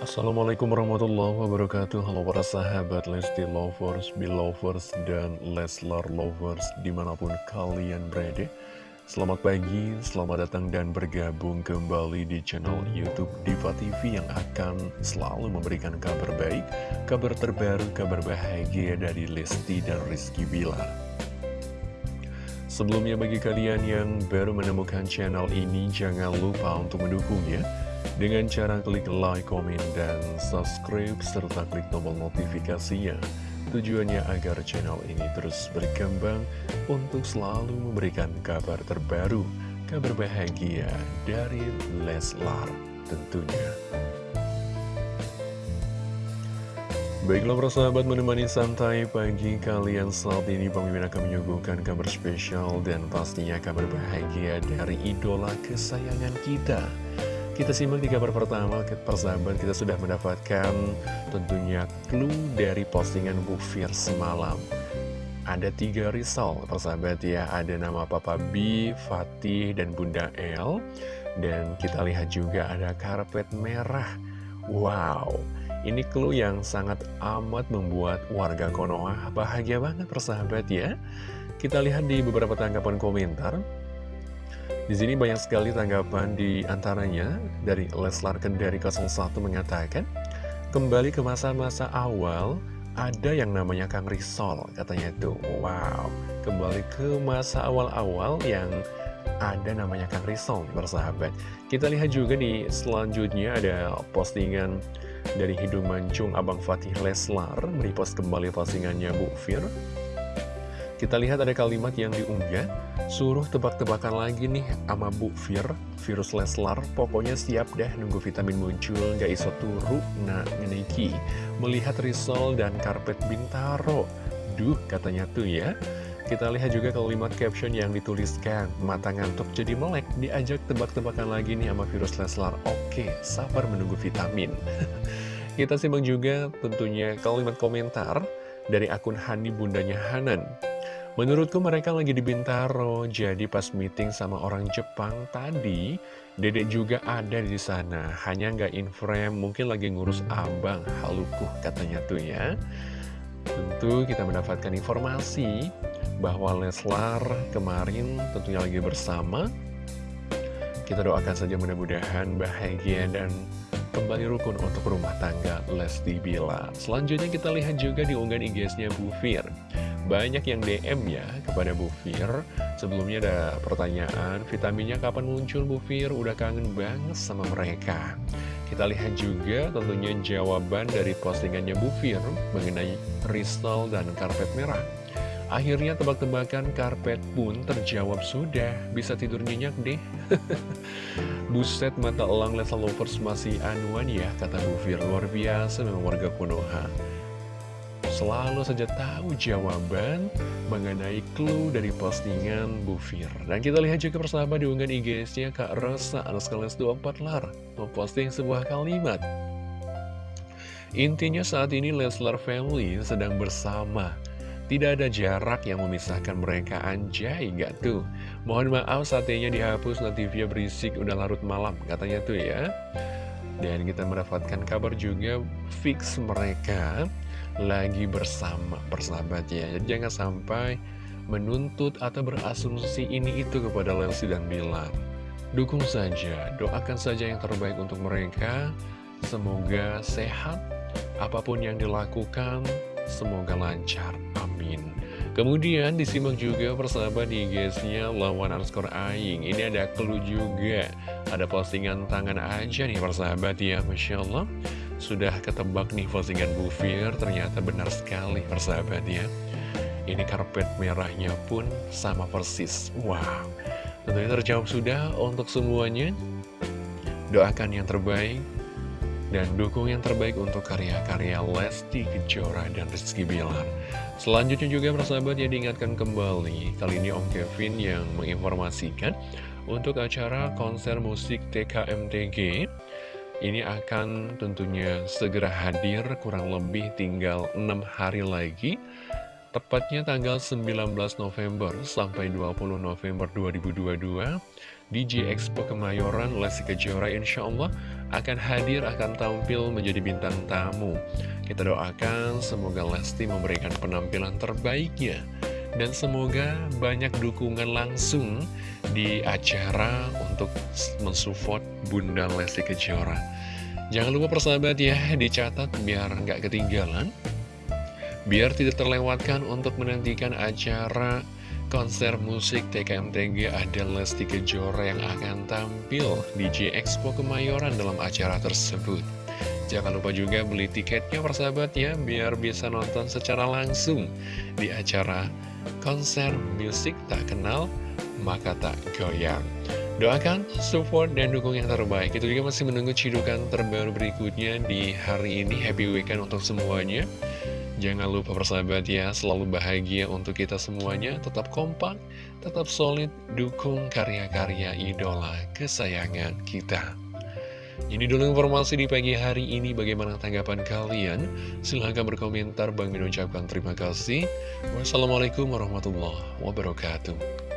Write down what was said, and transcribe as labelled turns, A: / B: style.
A: Assalamualaikum warahmatullahi wabarakatuh. Halo para sahabat Lesti Lovers, Belovers, dan Leslar Lovers di mana pun kalian berada. Selamat pagi, selamat datang dan bergabung kembali di channel Youtube Diva TV yang akan selalu memberikan kabar baik Kabar terbaru, kabar bahagia dari Lesti dan Rizky Bilar. Sebelumnya bagi kalian yang baru menemukan channel ini jangan lupa untuk mendukungnya dengan cara klik like, komen, dan subscribe, serta klik tombol notifikasinya. Tujuannya agar channel ini terus berkembang untuk selalu memberikan kabar terbaru, kabar bahagia dari Leslar tentunya. Baiklah persahabat menemani santai pagi kalian saat ini Pemimpin akan menyuguhkan kabar spesial dan pastinya kabar bahagia dari idola kesayangan kita kita simak di kabar pertama, persahabat kita sudah mendapatkan tentunya clue dari postingan Bu Fir semalam. Ada tiga risol, persahabat ya, ada nama Papa B, Fatih, dan Bunda L. Dan kita lihat juga ada karpet merah. Wow, ini clue yang sangat amat membuat warga Konoha bahagia banget persahabat ya. Kita lihat di beberapa tanggapan komentar. Di sini banyak sekali tanggapan di antaranya dari Leslar Kendari 01 mengatakan, kembali ke masa-masa awal, ada yang namanya Kang Risol, katanya itu. Wow, kembali ke masa awal-awal yang ada namanya Kang Risol, bersahabat. Kita lihat juga di selanjutnya ada postingan dari Hidung Mancung Abang Fatih Leslar, merepost kembali postingannya Bu Fir. Kita lihat ada kalimat yang diunggah, suruh tebak-tebakan lagi nih sama Bu Fir, virus Leslar, pokoknya siap deh nunggu vitamin muncul, gak iso turu, nah ngeniki. Melihat risol dan karpet bintaro, duh katanya tuh ya. Kita lihat juga kalimat caption yang dituliskan, mata ngantuk jadi melek, diajak tebak-tebakan lagi nih sama virus Leslar, oke, sabar menunggu vitamin. Kita simak juga tentunya kalimat komentar dari akun Hani Bundanya Hanan. Menurutku mereka lagi di Bintaro, jadi pas meeting sama orang Jepang tadi, dedek juga ada di sana. Hanya nggak in frame, mungkin lagi ngurus abang, halukuh katanya tuh ya. Tentu kita mendapatkan informasi bahwa Leslar kemarin tentunya lagi bersama. Kita doakan saja mudah-mudahan bahagia dan kembali rukun untuk rumah tangga Lesti Bilar. Selanjutnya kita lihat juga di unggahan IG-nya Bu Fir. Banyak yang DM ya kepada Bu Fir. Sebelumnya ada pertanyaan Vitaminnya kapan muncul Bu Fir? Udah kangen banget sama mereka. Kita lihat juga tentunya jawaban dari postingannya Bu Fir Mengenai kristal dan karpet merah. Akhirnya tebak-tebakan karpet pun terjawab sudah. Bisa tidur nyenyak deh. Buset mata elang Lesa Lovers masih anuan ya Kata Bu Fir. Luar biasa memang warga Konoha selalu saja tahu jawaban mengenai clue dari postingan Bu Fir. Dan kita lihat juga persahabat di unggahan IG-nya Kak Rosa Anas 24 lar memposting sebuah kalimat. Intinya saat ini Leslar Family sedang bersama. Tidak ada jarak yang memisahkan mereka anjay gak tuh Mohon maaf satenya dihapus via berisik udah larut malam katanya tuh ya Dan kita mendapatkan kabar juga fix mereka lagi bersama bersahabat ya. Jadi jangan sampai menuntut atau berasumsi ini itu kepada Lelsi dan Bilar. Dukung saja, doakan saja yang terbaik untuk mereka. Semoga sehat, apa pun yang dilakukan, semoga lancar, amin. Kemudian disimak juga persahabat di guysnya lawan underscore aing. Ini ada clue juga Ada postingan tangan aja nih persahabat ya Masya Allah sudah ketebak nih postingan Bu Fir, ternyata benar sekali persahabat ya. Ini karpet merahnya pun sama persis. Wow, tentunya terjawab sudah untuk semuanya. Doakan yang terbaik dan dukung yang terbaik untuk karya-karya Lesti Kejora dan Rizky Bilar. Selanjutnya juga persahabat ya diingatkan kembali, kali ini Om Kevin yang menginformasikan untuk acara konser musik TKMTG ini akan tentunya segera hadir kurang lebih tinggal 6 hari lagi Tepatnya tanggal 19 November sampai 20 November 2022 di G Expo Kemayoran Lesti Kejora insya Allah akan hadir, akan tampil menjadi bintang tamu. Kita doakan semoga Lesti memberikan penampilan terbaiknya. Dan semoga banyak dukungan langsung di acara untuk mensupport Bunda Lesti Kejora. Jangan lupa persahabat ya, dicatat biar nggak ketinggalan. Biar tidak terlewatkan untuk menantikan acara konser musik TKMTG ada Lesti Kejora yang akan tampil di J Expo Kemayoran dalam acara tersebut. Jangan lupa juga beli tiketnya persahabat ya, biar bisa nonton secara langsung di acara konser musik tak kenal, maka tak goyang. Doakan, support, dan dukung yang terbaik. Itu juga masih menunggu cidukan terbaru berikutnya di hari ini. Happy weekend untuk semuanya. Jangan lupa persahabat ya, selalu bahagia untuk kita semuanya, tetap kompak, tetap solid, dukung karya-karya idola kesayangan kita. Ini dulu informasi di pagi hari ini, bagaimana tanggapan kalian? Silahkan berkomentar, Bang Min ucapkan terima kasih. Wassalamualaikum warahmatullahi wabarakatuh.